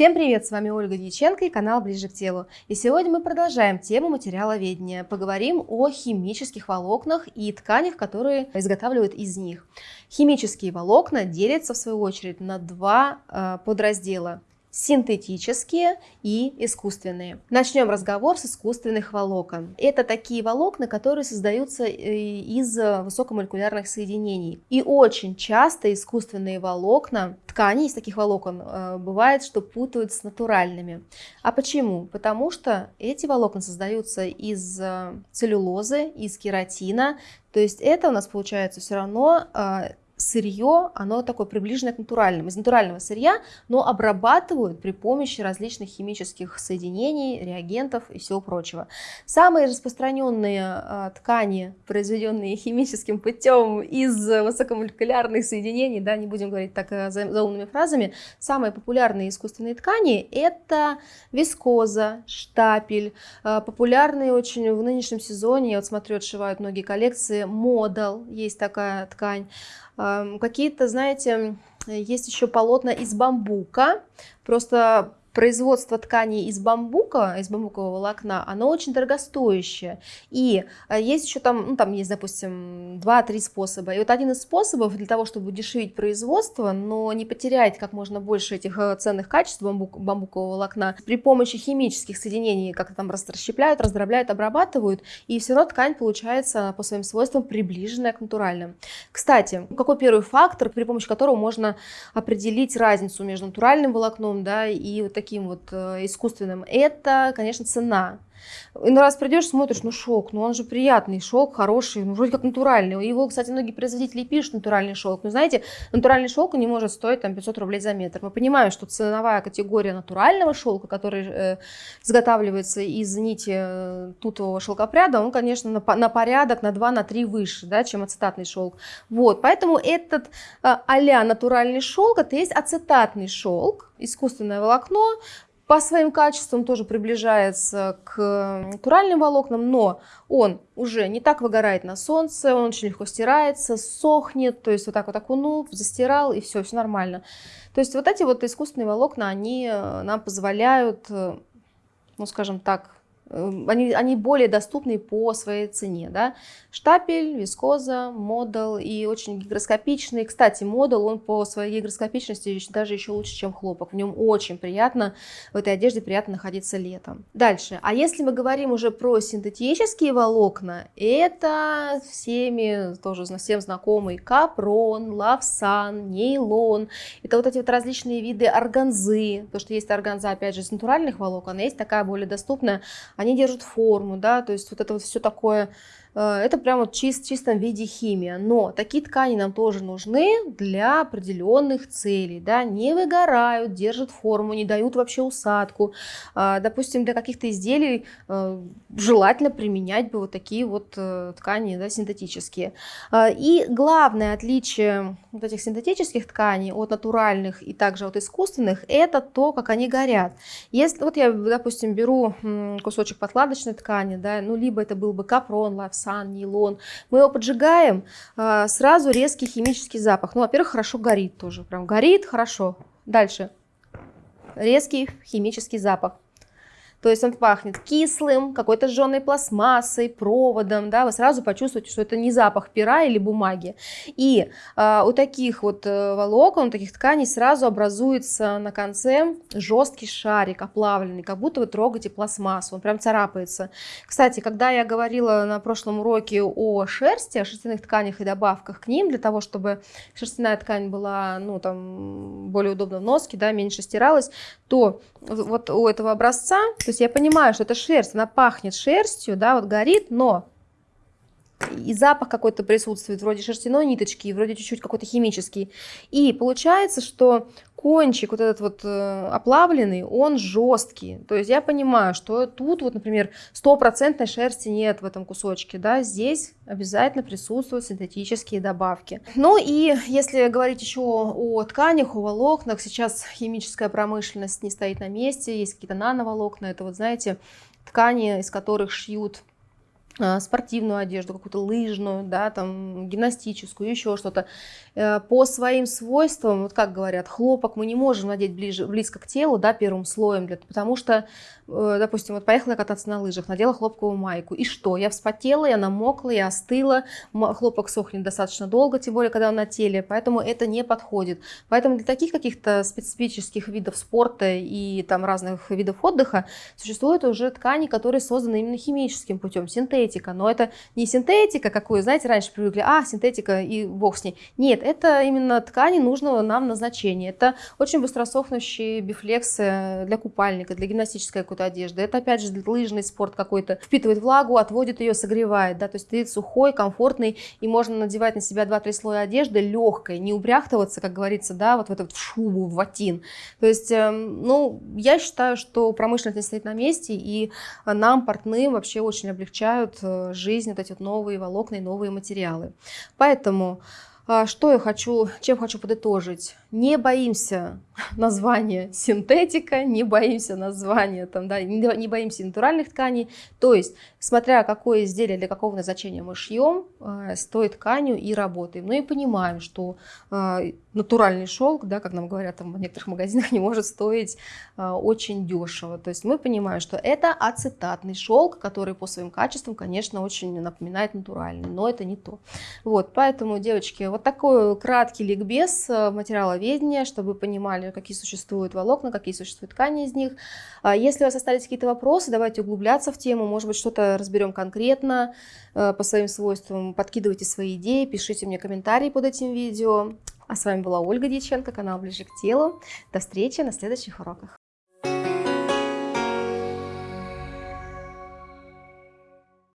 Всем привет, с вами Ольга Дьяченко и канал Ближе к телу. И сегодня мы продолжаем тему материаловедения. Поговорим о химических волокнах и тканях, которые изготавливают из них. Химические волокна делятся в свою очередь на два э, подраздела синтетические и искусственные. Начнем разговор с искусственных волокон. Это такие волокна, которые создаются э, из высокомолекулярных соединений. И очень часто искусственные волокна, ткани из таких волокон, э, бывает, что путают с натуральными. А почему? Потому что эти волокна создаются из э, целлюлозы, из кератина, то есть это у нас получается все равно сырье, оно такое приближенное к натуральному, из натурального сырья, но обрабатывают при помощи различных химических соединений, реагентов и всего прочего. Самые распространенные а, ткани, произведенные химическим путем из высокомолекулярных соединений, да, не будем говорить так э, заумными фразами, самые популярные искусственные ткани это вискоза, штапель, а, популярные очень в нынешнем сезоне, я вот смотрю, отшивают многие коллекции, модал, есть такая ткань, Какие-то, знаете, есть еще полотна из бамбука. Просто производство тканей из бамбука, из бамбукового волокна, оно очень дорогостоящее. И э, есть еще там, ну, там есть, допустим, 2-3 способа. И вот один из способов для того, чтобы удешевить производство, но не потерять как можно больше этих э, ценных качеств бамбук, бамбукового волокна, при помощи химических соединений, как там расщепляют, раздробляют, обрабатывают, и все равно ткань получается по своим свойствам приближенная к натуральным. Кстати, какой первый фактор, при помощи которого можно определить разницу между натуральным волокном да, и вот таким вот э, искусственным, это, конечно, цена. И ну раз придешь, смотришь, ну шелк, ну он же приятный, шелк хороший, ну вроде как натуральный. Его, кстати, многие производители пишут натуральный шелк. Но знаете, натуральный шелк не может стоить там 500 рублей за метр. Мы понимаем, что ценовая категория натурального шелка, который э, изготавливается из нити э, тутового шелкопряда, он, конечно, на, на порядок, на 2, на 3 выше, да, чем ацетатный шелк. Вот, поэтому этот э, а натуральный шелк, это есть ацетатный шелк, искусственное волокно, по своим качествам тоже приближается к натуральным волокнам, но он уже не так выгорает на солнце, он очень легко стирается, сохнет, то есть вот так вот окунул, застирал и все, все нормально. То есть вот эти вот искусственные волокна, они э, нам позволяют, э, ну скажем так, они, они более доступны по своей цене. Да? Штапель, вискоза, модул и очень гигроскопичный. Кстати, модул, он по своей гигроскопичности даже еще лучше, чем хлопок. В нем очень приятно, в этой одежде приятно находиться летом. Дальше. А если мы говорим уже про синтетические волокна, это всеми тоже всем знакомый капрон, лавсан, нейлон. Это вот эти вот различные виды органзы. То, что есть органза, опять же, из натуральных волокон, а есть такая более доступная они держат форму, да, то есть вот это вот все такое это прямо вот чист, в чистом виде химия. Но такие ткани нам тоже нужны для определенных целей. Да? Не выгорают, держат форму, не дают вообще усадку. А, допустим, для каких-то изделий э, желательно применять бы вот такие вот э, ткани да, синтетические. А, и главное отличие вот этих синтетических тканей от натуральных и также от искусственных, это то, как они горят. Если вот я, допустим, беру кусочек подкладочной ткани, да, ну либо это был бы капрон, лавс, сан, нейлон. Мы его поджигаем, а, сразу резкий химический запах. Ну, во-первых, хорошо горит тоже. Прям горит хорошо. Дальше. Резкий химический запах. То есть он пахнет кислым, какой-то жженой пластмассой, проводом, да, вы сразу почувствуете, что это не запах пера или бумаги. И э, у таких вот э, волокон, у таких тканей сразу образуется на конце жесткий шарик, оплавленный, как будто вы трогаете пластмассу, он прям царапается. Кстати, когда я говорила на прошлом уроке о шерсти, о шерстяных тканях и добавках к ним, для того, чтобы шерстяная ткань была, ну, там, более удобно в носке, да, меньше стиралась, то вот у этого образца, то есть я понимаю, что это шерсть, она пахнет шерстью, да, вот горит, но и запах какой-то присутствует, вроде шерстяной ниточки, вроде чуть-чуть какой-то химический. И получается, что кончик вот этот вот э, оплавленный, он жесткий. То есть я понимаю, что тут вот, например, стопроцентной шерсти нет в этом кусочке, да, здесь обязательно присутствуют синтетические добавки. Ну и если говорить еще о тканях, о волокнах, сейчас химическая промышленность не стоит на месте, есть какие-то нановолокна, это вот, знаете, ткани, из которых шьют спортивную одежду, какую-то лыжную, да, там, гимнастическую, еще что-то. Э, по своим свойствам, вот как говорят, хлопок мы не можем надеть ближе, близко к телу, да, первым слоем, для, потому что, э, допустим, вот поехала кататься на лыжах, надела хлопковую майку, и что? Я вспотела, я намокла, я остыла, хлопок сохнет достаточно долго, тем более, когда он на теле, поэтому это не подходит. Поэтому для таких каких-то специфических видов спорта и там разных видов отдыха существуют уже ткани, которые созданы именно химическим путем, синтетика, но это не синтетика, какую, знаете, раньше привыкли, а, синтетика и бог с ней. Нет, это именно ткани нужного нам назначения. Это очень быстросохнущие бифлексы для купальника, для гимнастической какой-то одежды. Это, опять же, лыжный спорт какой-то. Впитывает влагу, отводит ее, согревает. Да? То есть стоит сухой, комфортный, и можно надевать на себя 2-3 слоя одежды легкой, не убряхтываться, как говорится, да, вот в эту шубу, в ватин. То есть, эм, ну, я считаю, что промышленность не стоит на месте, и нам, портным, вообще очень облегчают э, жизнь вот эти вот новые волокна и новые материалы. Поэтому а, что я хочу, чем хочу подытожить? Не боимся названия синтетика, не боимся названия, там, да, не боимся натуральных тканей. То есть, смотря какое изделие для какого назначения мы шьем, э, с той тканью и работаем. Ну и понимаем, что э, натуральный шелк, да, как нам говорят там, в некоторых магазинах, не может стоить э, очень дешево. То есть мы понимаем, что это ацетатный шелк, который по своим качествам, конечно, очень напоминает натуральный, но это не то. Вот, поэтому, девочки, вот такой краткий ликбез материаловедения, чтобы вы понимали, какие существуют волокна, какие существуют ткани из них. А если у вас остались какие-то вопросы, давайте углубляться в тему, может быть, что-то разберем конкретно э, по своим свойствам, подкидывайте свои идеи, пишите мне комментарии под этим видео. А с вами была Ольга Дьяченко, канал «Ближе к телу». До встречи на следующих уроках.